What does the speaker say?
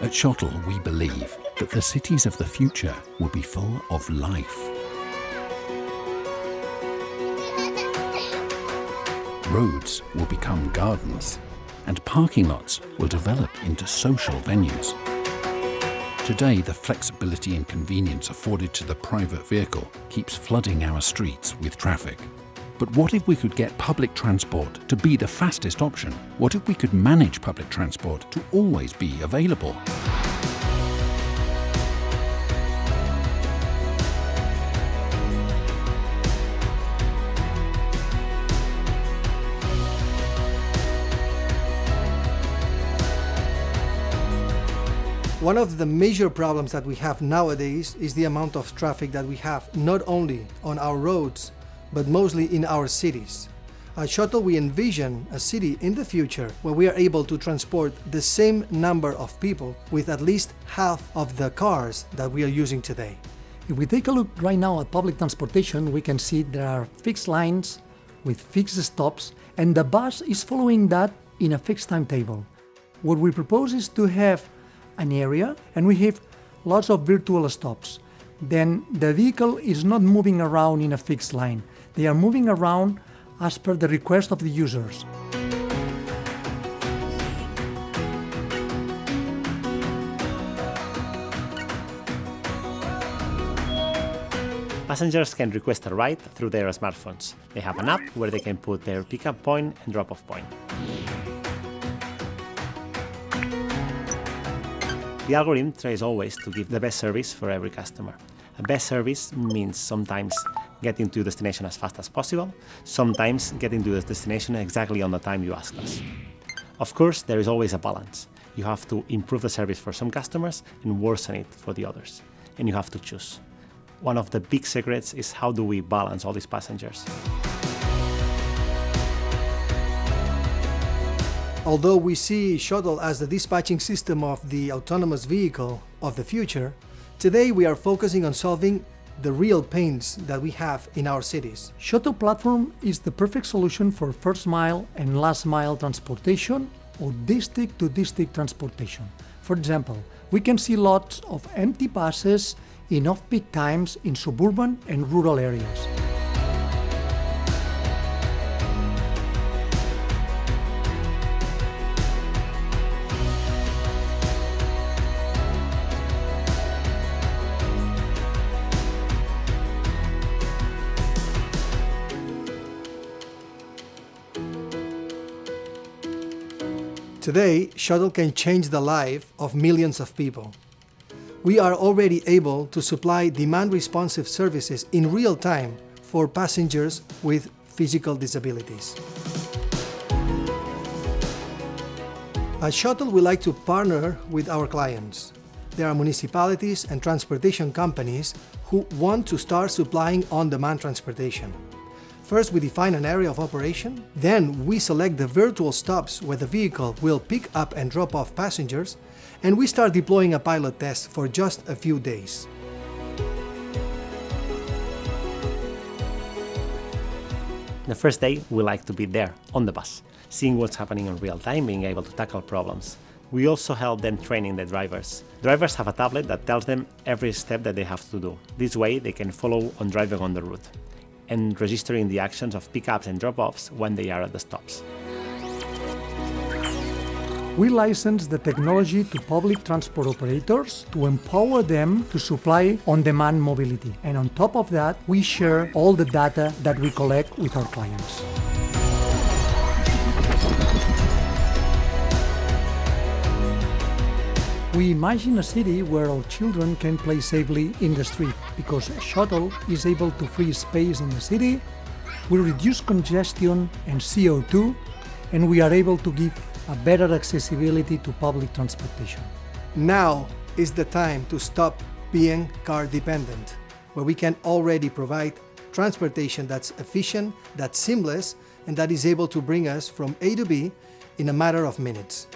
At Shotl, we believe that the cities of the future will be full of life. Roads will become gardens, and parking lots will develop into social venues. Today, the flexibility and convenience afforded to the private vehicle keeps flooding our streets with traffic. But what if we could get public transport to be the fastest option? What if we could manage public transport to always be available? One of the major problems that we have nowadays is the amount of traffic that we have, not only on our roads, but mostly in our cities. At Shotl, we envision a city in the future where we are able to transport the same number of people with at least half of the cars that we are using today. If we take a look right now at public transportation, we can see there are fixed lines with fixed stops, and the bus is following that in a fixed timetable. What we propose is to have an area and we have lots of virtual stops. Then the vehicle is not moving around in a fixed line. They are moving around as per the request of the users. Passengers can request a ride through their smartphones. They have an app where they can put their pickup point and drop-off point. The algorithm tries always to give the best service for every customer. Best service means sometimes getting to destination as fast as possible, sometimes getting to the destination exactly on the time you asked us. Of course, there is always a balance. You have to improve the service for some customers and worsen it for the others. And you have to choose. One of the big secrets is how do we balance all these passengers. Although we see Shotl as the dispatching system of the autonomous vehicle of the future, today we are focusing on solving the real pains that we have in our cities. Shotl platform is the perfect solution for first mile and last mile transportation or district to district transportation. For example, we can see lots of empty buses in off-peak times in suburban and rural areas. Today, Shotl can change the life of millions of people. We are already able to supply demand-responsive services in real time for passengers with physical disabilities. At Shotl, we like to partner with our clients. There are municipalities and transportation companies who want to start supplying on-demand transportation. First, we define an area of operation, then we select the virtual stops where the vehicle will pick up and drop off passengers, and we start deploying a pilot test for just a few days. The first day, we like to be there, on the bus, seeing what's happening in real time, being able to tackle problems. We also help them training the drivers. Drivers have a tablet that tells them every step that they have to do. This way, they can follow on driving on the route and registering the actions of pickups and drop-offs when they are at the stops. We license the technology to public transport operators to empower them to supply on-demand mobility. And on top of that, we share all the data that we collect with our clients. We imagine a city where our children can play safely in the street because Shotl is able to free space in the city, we reduce congestion and CO2, and we are able to give a better accessibility to public transportation. Now is the time to stop being car dependent, where we can already provide transportation that's efficient, that's seamless, and that is able to bring us from A to B in a matter of minutes.